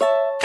you